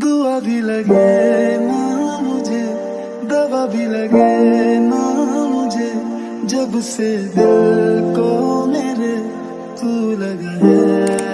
दुआ भी लगे ना मुझे, दवा भी लगे ना मुझे, जब से दिल को मेरे तू लगा। है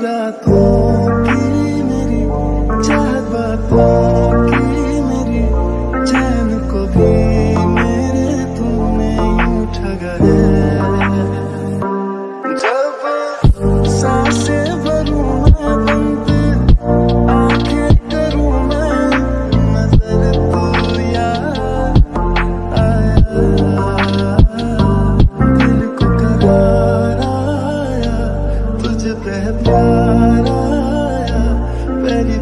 रातों की मेरी, चाहत बातों की मेरी, चैन को भी मेरे तूने ठगा है जब साँसें